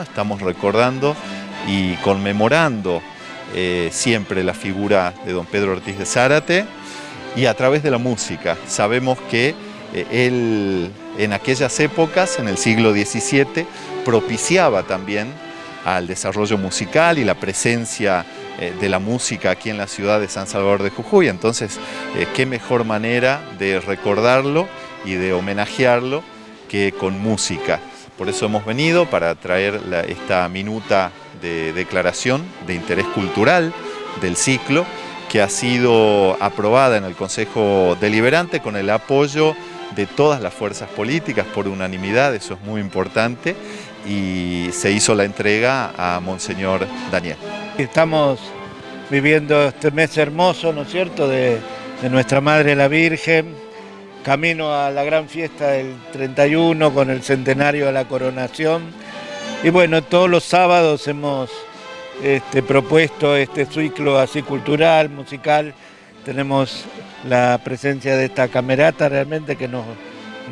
Estamos recordando y conmemorando eh, siempre la figura de don Pedro Ortiz de Zárate y a través de la música. Sabemos que eh, él en aquellas épocas, en el siglo XVII, propiciaba también al desarrollo musical y la presencia eh, de la música aquí en la ciudad de San Salvador de Jujuy. Entonces, qué mejor manera de recordarlo y de homenajearlo que con música. Por eso hemos venido para traer esta minuta de declaración de interés cultural del ciclo que ha sido aprobada en el Consejo Deliberante con el apoyo de todas las fuerzas políticas por unanimidad, eso es muy importante, y se hizo la entrega a Monseñor Daniel. Estamos viviendo este mes hermoso, ¿no es cierto?, de, Nuestra Madre la Virgen, camino a la gran fiesta del 31 con el centenario de la coronación. Y bueno, todos los sábados hemos este, propuesto este ciclo así cultural, musical. Tenemos la presencia de esta camerata realmente que nos,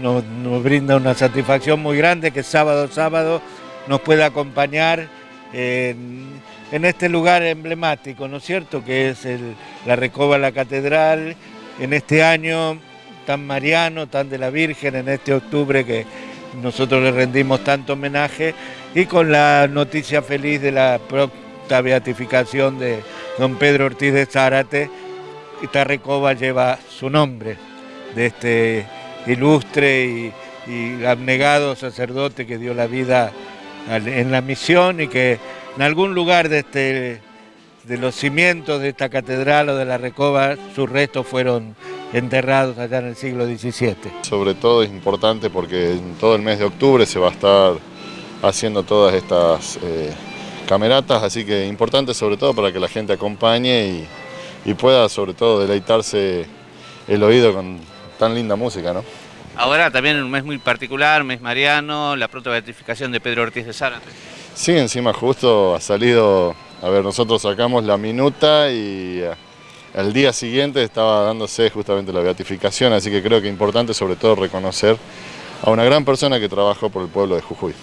nos, brinda una satisfacción muy grande que sábado sábado nos pueda acompañar en, este lugar emblemático, ¿no es cierto? Que es la Recoba la Catedral. En este año tan mariano, tan de la Virgen en este octubre que nosotros le rendimos tanto homenaje y con la noticia feliz de la pronta beatificación de don Pedro Ortiz de Zárate, esta recoba lleva su nombre, de este ilustre y, y abnegado sacerdote que dio la vida en la misión y que en algún lugar de, este, de los cimientos de esta catedral o de la recoba sus restos fueron enterrados allá en el siglo XVII. Sobre todo es importante porque en todo el mes de octubre se va a estar haciendo todas estas eh, cameratas, así que importante sobre todo para que la gente acompañe y, pueda sobre todo deleitarse el oído con tan linda música, ¿no? Ahora también en un mes muy particular, mes mariano, la pronta beatificación de Pedro Ortiz de Zárate. Sí, encima justo ha salido, a ver, nosotros sacamos la minuta y el día siguiente estaba dándose justamente la beatificación, así que creo que es importante sobre todo reconocer a una gran persona que trabajó por el pueblo de Jujuy.